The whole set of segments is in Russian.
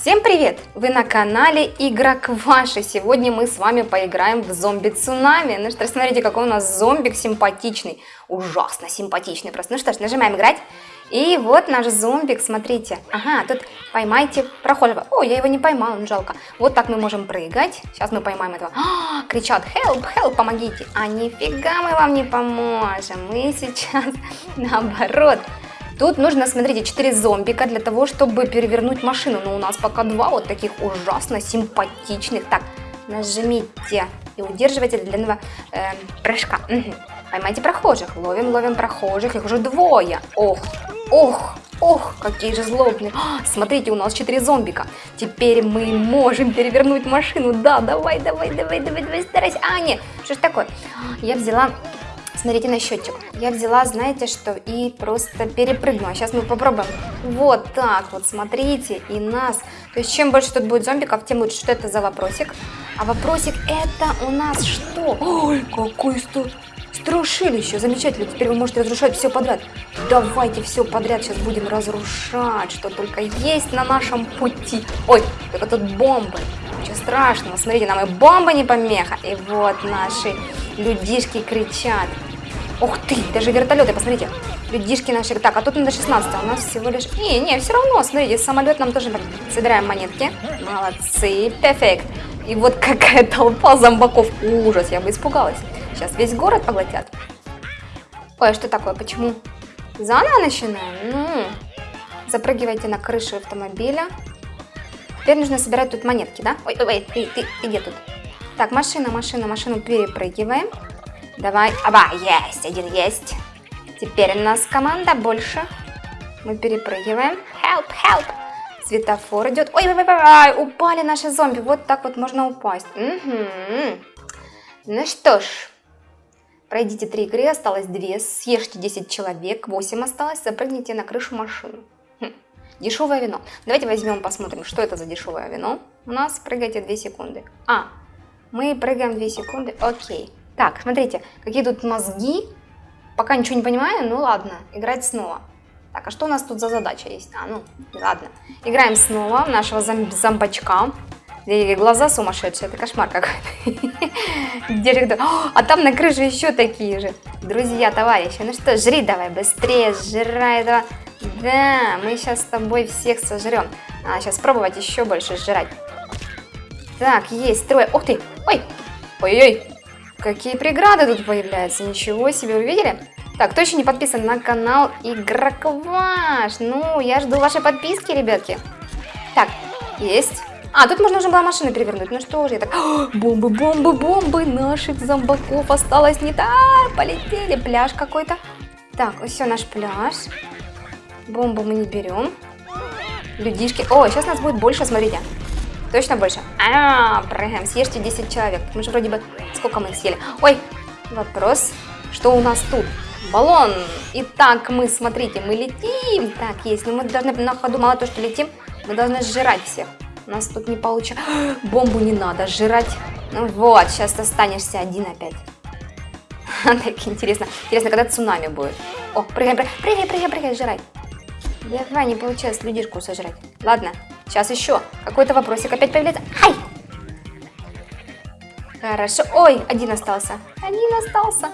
Всем привет! Вы на канале Игрок Ваши. Сегодня мы с вами поиграем в зомби-цунами. Ну что ж, смотрите, какой у нас зомбик симпатичный. Ужасно симпатичный просто. Ну что ж, нажимаем играть. И вот наш зомбик, смотрите. Ага, тут поймайте прохожего. О, я его не поймала, ну жалко. Вот так мы можем прыгать. Сейчас мы поймаем этого. А, кричат, help, help, помогите. А нифига мы вам не поможем. Мы сейчас наоборот Тут нужно, смотрите, 4 зомбика для того, чтобы перевернуть машину. Но у нас пока два вот таких ужасно симпатичных. Так, нажмите и удерживайте длинного э, прыжка. Угу. Поймайте прохожих. Ловим, ловим прохожих. Их уже двое. Ох, ох, ох, какие же злобные. А, смотрите, у нас 4 зомбика. Теперь мы можем перевернуть машину. Да, давай, давай, давай, давай, давай, старайся. А, нет, что ж такое? Я взяла Смотрите на счетчик. Я взяла, знаете что, и просто перепрыгнула. Сейчас мы попробуем. Вот так вот, смотрите, и нас. То есть, чем больше тут будет зомбиков, тем лучше. Что это за вопросик? А вопросик это у нас что? Ой, какой сто... Страшилище, замечательно, теперь вы можете разрушать все подряд. Давайте все подряд сейчас будем разрушать, что только есть на нашем пути. Ой, только тут бомбы. Ничего страшного, смотрите, нам и бомба не помеха. И вот наши людишки кричат. Ух ты, даже вертолеты, посмотрите. Людишки наши. Так, а тут надо 16, а у нас всего лишь... Не, не, все равно, смотрите, самолет нам тоже... Собираем монетки. Молодцы, перфект. И вот какая толпа зомбаков. Ужас, я бы испугалась. Сейчас весь город поглотят. Ой, а что такое, почему? Заново начинаем? Ну, запрыгивайте на крышу автомобиля. Теперь нужно собирать тут монетки, да? Ой, ой, ой, ты, ты, ты где тут? Так, машина, машина, машину перепрыгиваем. Давай. Аба, есть, один есть. Теперь у нас команда больше. Мы перепрыгиваем. Help, help. Светофор идет. Ой, ой, ой, ой, упали наши зомби. Вот так вот можно упасть. Угу. Ну что ж. Пройдите три игры, осталось две. Съешьте 10 человек, 8 осталось. Запрыгните на крышу машины. Хм. Дешевое вино. Давайте возьмем, посмотрим, что это за дешевое вино. У нас прыгайте 2 секунды. А, мы прыгаем 2 секунды. Окей. Так, смотрите, какие тут мозги. Пока ничего не понимаю, ну ладно, играть снова. Так, а что у нас тут за задача есть? А, ну, ладно. Играем снова нашего зом зомбачка. Глаза сумасшедшие, это кошмар какой-то. А там на крыше еще такие же. Друзья, товарищи, ну что, жри давай быстрее, жрай этого. Да, мы сейчас с тобой всех сожрем. А, сейчас пробовать еще больше жрать. Так, есть трое. Ух ты, ой, ой-ой, Какие преграды тут появляются, ничего себе, вы видели? Так, кто еще не подписан на канал Игрок Ваш? Ну, я жду вашей подписки, ребятки. Так, есть. А, тут можно уже было машину перевернуть. Ну что же, я так... бомбы, бомбы, бомбы наших зомбаков осталось не так. Полетели, пляж какой-то. Так, все, наш пляж. Бомбу мы не берем. Людишки. О, сейчас нас будет больше, смотрите. Точно больше? А, прыгаем. Съешьте 10 человек. Мы же вроде бы... Сколько мы их съели? Ой, вопрос. Что у нас тут? Баллон. Итак, мы, смотрите, мы летим. Так, есть. Но мы должны на ходу, мало то, что летим, мы должны сжирать всех. У нас тут не получится. Бомбу не надо сжирать. Ну вот, сейчас останешься один опять. Так интересно. Интересно, когда цунами будет. О, прыгай, прыгай, прыгай, прыгай, прыгай, сжирай. Давай, не получилось людишку сожрать. Ладно, Сейчас еще. Какой-то вопросик опять появляется. Ай! Хорошо. Ой, один остался. Один остался.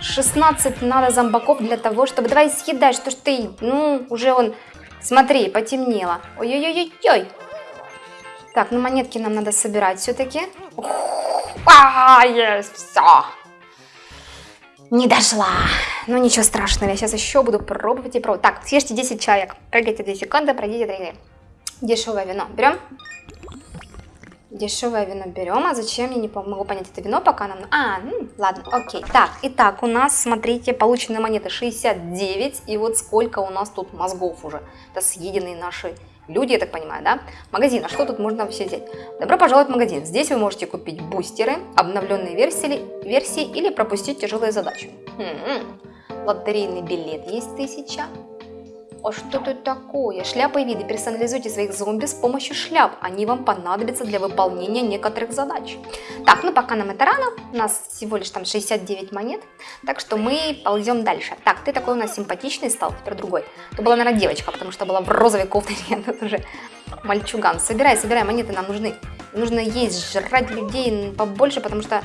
16 надо зомбаков для того, чтобы... Давай съедай, что ж ты... Ну, уже он... Смотри, потемнело. Ой-ой-ой-ой. Так, ну монетки нам надо собирать все-таки. А, есть, все. Не дошла. Ну ничего страшного, я сейчас еще буду пробовать и пробовать. Так, съешьте 10 человек. Прыгайте 2 секунды, пройдите 3 Дешевое вино берем. Дешевое вино берем. А зачем, я не могу понять это вино, пока нам... А, ну, ладно, окей. Так, итак, у нас, смотрите, полученные монеты 69. И вот сколько у нас тут мозгов уже. Это съеденные наши люди, я так понимаю, да? Магазин, а что тут можно вообще взять? Добро пожаловать в магазин. Здесь вы можете купить бустеры, обновленные версии, версии или пропустить тяжелые задачи. Хм, лотерейный билет есть тысяча. А что тут такое? Шляпы и виды. Персонализуйте своих зомби с помощью шляп. Они вам понадобятся для выполнения некоторых задач. Так, ну пока нам это рано. У нас всего лишь там 69 монет. Так что мы ползем дальше. Так, ты такой у нас симпатичный стал, теперь другой. Это была, наверное, девочка, потому что была в розовой кофте. Тут уже Мальчуган. Собирай, собирай, монеты нам нужны. Нужно есть, жрать людей побольше, потому что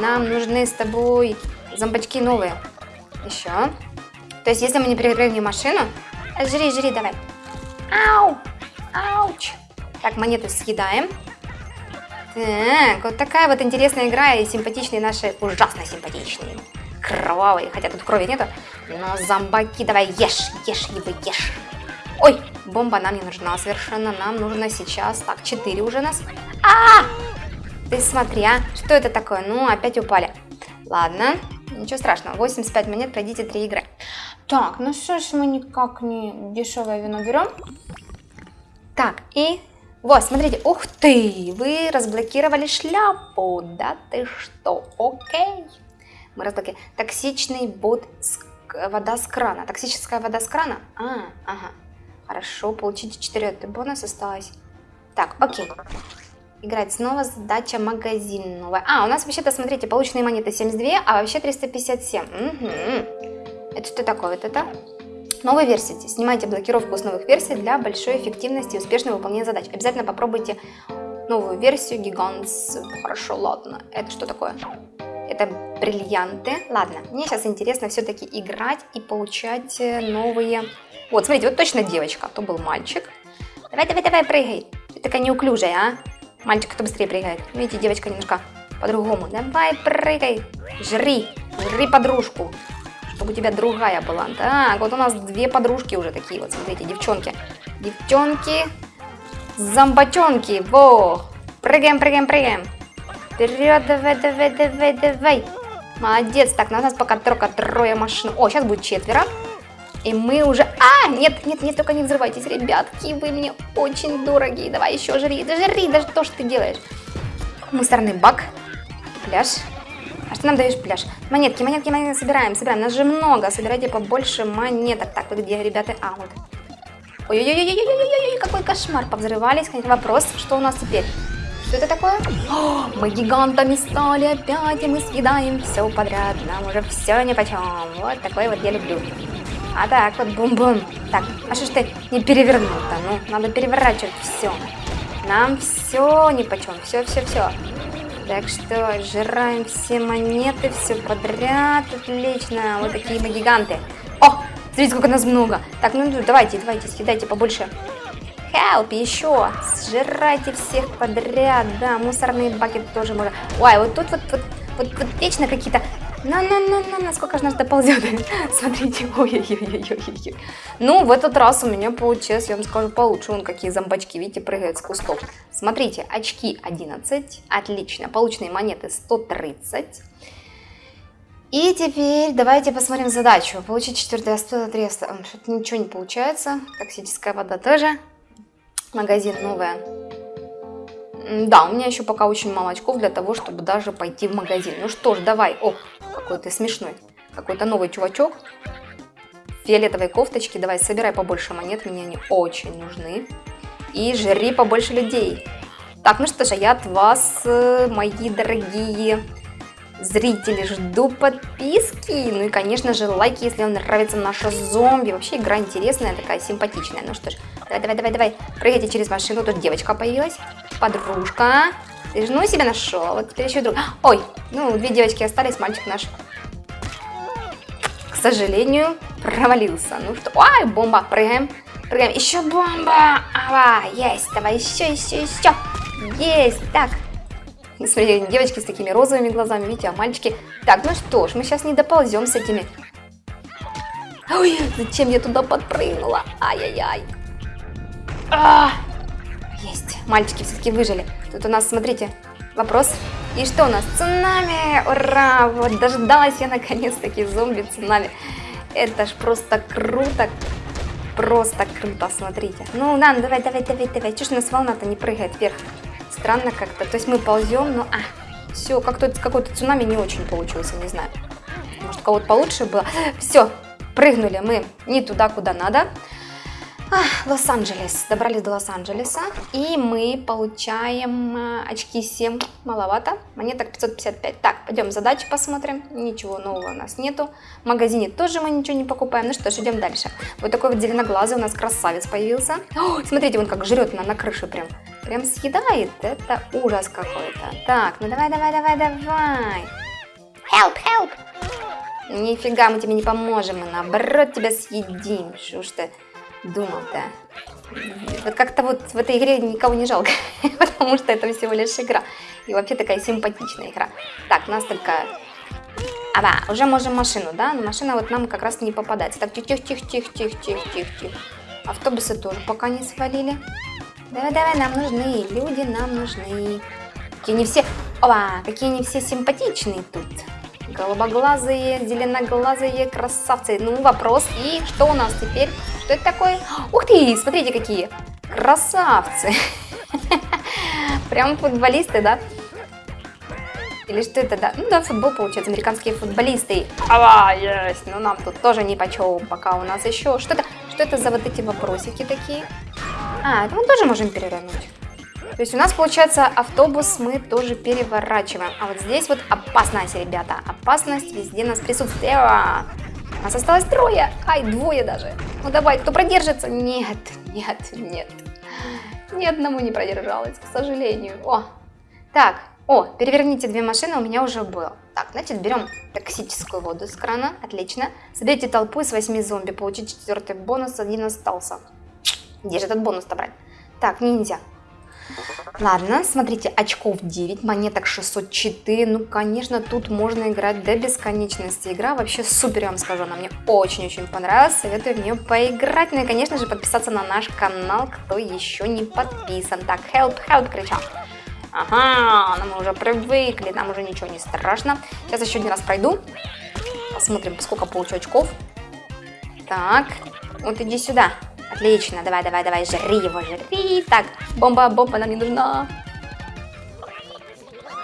нам нужны с тобой зомбачки новые. Еще. То есть, если мы не перегрели машину... Жри, жри, давай. Ау! Ауч! Так, монету съедаем. Так, вот такая вот интересная игра и симпатичные наши, ужасно симпатичные, кровавые, хотя тут крови нету, но зомбаки, давай ешь, ешь его, ешь. Ой, бомба нам не нужна совершенно, нам нужно сейчас, так, 4 уже нас. А, -а, а! Ты смотри, а, что это такое? Ну, опять упали. Ладно, ничего страшного, 85 монет, пройдите 3 игры. Так, ну что ж мы никак не дешевое вино берем. Так, и вот, смотрите, ух ты, вы разблокировали шляпу, да ты что, окей. Мы разблокировали. Токсичный бот, с... вода с крана, токсическая вода с крана? А, ага, хорошо, получите 4 бонус осталось. Так, окей. Играть снова, задача магазин новая. А, у нас вообще-то, смотрите, полученные монеты 72, а вообще 357. Угу. Это что такое вот это? Новые версии. Снимайте блокировку с новых версий для большой эффективности и успешного выполнения задач. Обязательно попробуйте новую версию Gigants. Хорошо, ладно. Это что такое? Это бриллианты. Ладно, мне сейчас интересно все-таки играть и получать э, новые... Вот, смотрите, вот точно девочка, а то был мальчик. Давай, давай, давай, прыгай. Ты такая неуклюжая, а? Мальчик, кто быстрее прыгает. Видите, девочка немножко по-другому. Давай, прыгай. Жри, жри подружку чтобы у тебя другая была. Так, вот у нас две подружки уже такие вот, смотрите, девчонки. Девчонки, зомбачонки, во! Прыгаем, прыгаем, прыгаем. Вперед, давай, давай, давай, давай. Молодец. Так, на нас пока только трое машин. О, сейчас будет четверо. И мы уже... А, нет, нет, нет, только не взрывайтесь, ребятки, вы мне очень дорогие. Давай еще жри, да жри, да что ж ты делаешь? Мусорный бак, пляж. Что нам даешь пляж? Монетки, монетки, монетки собираем, собираем. Нас же много, собирайте побольше монеток. Так, вот где, ребята? А, вот. Ой-ой-ой-ой-ой-ой-ой, какой кошмар. Повзрывались. Вопрос, что у нас теперь? Что это такое? О, мы гигантами стали опять, и мы съедаем все подряд. Нам уже все ни почем. Вот такой вот я люблю. А так вот бум-бум. Так, а что ж ты не перевернул-то? Ну, надо переворачивать все. Нам все ни почем. Все, все, все. Так что жираем все монеты, все подряд. Отлично. Вот такие мы гиганты. О, смотрите, сколько нас много. Так, ну давайте, давайте, съедайте побольше. Help, еще. Сжирайте всех подряд. Да, мусорные баки тоже можно. Ой, вот тут вот, вот, вот, вот вечно какие-то на-на-на-на, насколько же нас доползет. Смотрите, ой-ой-ой-ой-ой. Ну, в этот раз у меня получилось, я вам скажу, получше. Вон какие зомбачки, видите, прыгают с кустов. Смотрите, очки 11, отлично. Полученные монеты 130. И теперь давайте посмотрим задачу. Получить четвертое 103, что-то ничего не получается. Токсическая вода тоже. Магазин новая. Да, у меня еще пока очень мало очков для того, чтобы даже пойти в магазин. Ну что ж, давай. О, какой ты смешной. Какой-то новый чувачок. Фиолетовые кофточки. Давай, собирай побольше монет, мне они очень нужны. И жри побольше людей. Так, ну что же, я от вас, э, мои дорогие зрители, жду подписки. Ну и, конечно же, лайки, если вам нравится наша зомби. Вообще игра интересная, такая симпатичная. Ну что ж, давай, давай, давай, давай. Прыгайте через машину. Тут девочка появилась. Подружка. Ты жену себе нашел. Вот теперь еще друг. Ой, ну, две девочки остались, мальчик наш. К сожалению, провалился. Ну что, ой, бомба, прыгаем. Прыгаем. Еще бомба. Ава, есть. Давай еще, еще, еще. Есть. Так, Смотрите, девочки с такими розовыми глазами, видите, а мальчики... Так, ну что ж, мы сейчас не доползем с этими... Ой, зачем я туда подпрыгнула? Ай-яй-яй. А, есть, мальчики все-таки выжили. Тут у нас, смотрите, вопрос. И что у нас? Цунами! Ура! Вот дождалась я наконец-таки зомби-цунами. Это ж просто круто. Просто круто, смотрите. Ну, Нан, давай, давай, давай, давай. Ж у нас волна-то не прыгает вверх? Странно как-то. То есть мы ползем, но... А, все, как-то какой-то цунами не очень получился, не знаю. Может, у кого-то получше было. Все, прыгнули мы не туда, куда надо. Лос-Анджелес. Добрались до Лос-Анджелеса. И мы получаем э, очки 7. Маловато. Монеток 555. Так, пойдем задачи посмотрим. Ничего нового у нас нету. В магазине тоже мы ничего не покупаем. Ну что ж, идем дальше. Вот такой вот зеленоглазый у нас красавец появился. О, смотрите, он как жрет на, на крыше прям. Прям съедает. Это ужас какой-то. Так, ну давай, давай, давай, давай. Help, help. Нифига, мы тебе не поможем. Мы наоборот тебя съедим. Что ж ты думал-то? Вот как-то вот в этой игре никого не жалко, потому что это всего лишь игра. И вообще такая симпатичная игра. Так, у нас только... А, да, уже можем машину, да? Но машина вот нам как раз не попадается. Так, тихо-тихо-тихо-тихо-тихо-тихо. Автобусы тоже пока не свалили. Давай-давай, нам нужны, люди нам нужны. Какие не все... Опа, какие не все симпатичные тут. Голубоглазые, зеленоглазые красавцы. Ну, вопрос. И что у нас теперь? Что это такое? Ух ты, смотрите какие. Красавцы. Прям футболисты, да? Или что это, да? Ну да, футбол получается, американские футболисты. Ава, есть. Но нам тут тоже не почем, пока у нас еще что-то. Что это за вот эти вопросики такие? А, это мы тоже можем перевернуть. То есть у нас получается автобус мы тоже переворачиваем. А вот здесь вот опасность, ребята. Опасность везде нас присутствует. Нас осталось трое. Ай, двое даже. Ну давай, кто продержится? Нет, нет, нет. Ни одному не продержалась, к сожалению. О, так, о, переверните две машины, у меня уже было. Так, значит, берем токсическую воду из крана. Отлично. Соберите толпу из 8 зомби. Получить четвертый бонус, один остался. Где же этот бонус-то брать? Так, ниндзя. Ладно, смотрите, очков 9, монеток 604. Ну, конечно, тут можно играть до бесконечности. Игра вообще супер, я вам скажу. Она мне очень-очень понравилась. Советую в нее поиграть. Ну и, конечно же, подписаться на наш канал, кто еще не подписан. Так, help, help, кричал. Ага, ну мы уже привыкли, нам уже ничего не страшно. Сейчас еще один раз пройду. Посмотрим, сколько получу очков. Так, вот иди сюда. Отлично, давай, давай, давай, жри его, жри. Так, бомба, бомба нам не нужна.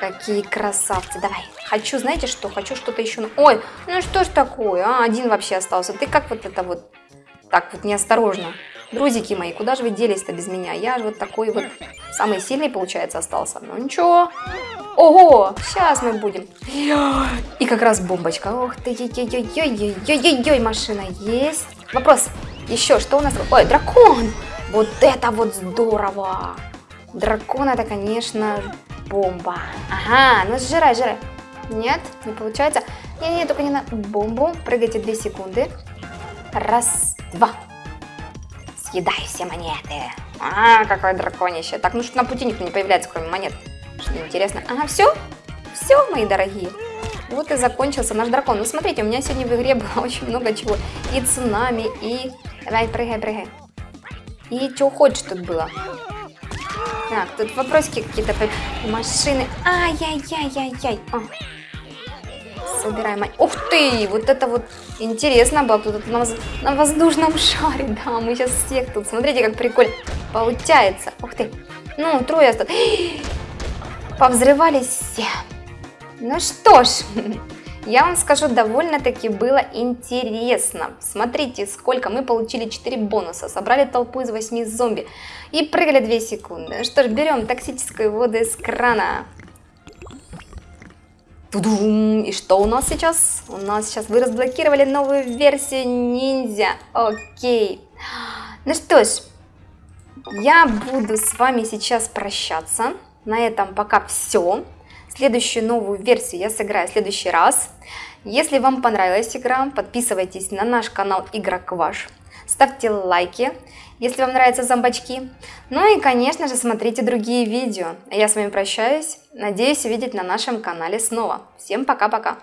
Какие красавцы, давай. Хочу, знаете что, хочу что-то еще. Ой, ну что ж такое, а? один вообще остался. Ты как вот это вот, так вот неосторожно. Друзики мои, куда же вы делись-то без меня? Я же вот такой вот самый сильный, получается, остался. Ну ничего. Ого, сейчас мы будем. И как раз бомбочка. Ох ты, ой-ой-ой-ой-ой-ой, машина есть. Вопрос, еще, что у нас? Ой, дракон! Вот это вот здорово! Дракон это, конечно, бомба. Ага, ну сжирай, сжирай. Нет, не получается. Не-не, только не на бомбу. Прыгайте 2 секунды. Раз, два. Съедай все монеты. А, какое драконище. Так, ну что на пути никто не появляется, кроме монет. Что интересно. Ага, все? Все, мои дорогие. Вот и закончился наш дракон. Ну, смотрите, у меня сегодня в игре было очень много чего. И цунами, и Давай, прыгай, прыгай. И что хочешь тут было. Так, тут вопросики какие-то. Машины. Ай-яй-яй-яй-яй. А. Собираем. Ух ты! Вот это вот интересно было тут на, воз... на воздушном шаре. Да, мы сейчас всех тут. Смотрите, как прикольно получается. Ух ты. Ну, трое осталось. Повзрывались все. Ну что ж, я вам скажу, довольно-таки было интересно. Смотрите, сколько мы получили 4 бонуса, собрали толпу из 8 зомби и прыгали 2 секунды. Что ж, берем токсическую воду из крана. Тудум! И что у нас сейчас? У нас сейчас вы разблокировали новую версию ниндзя. Окей. Ну что ж, я буду с вами сейчас прощаться. На этом пока все. Следующую новую версию я сыграю в следующий раз. Если вам понравилась игра, подписывайтесь на наш канал Игрок Ваш. Ставьте лайки, если вам нравятся зомбачки. Ну и, конечно же, смотрите другие видео. Я с вами прощаюсь. Надеюсь увидеть на нашем канале снова. Всем пока-пока.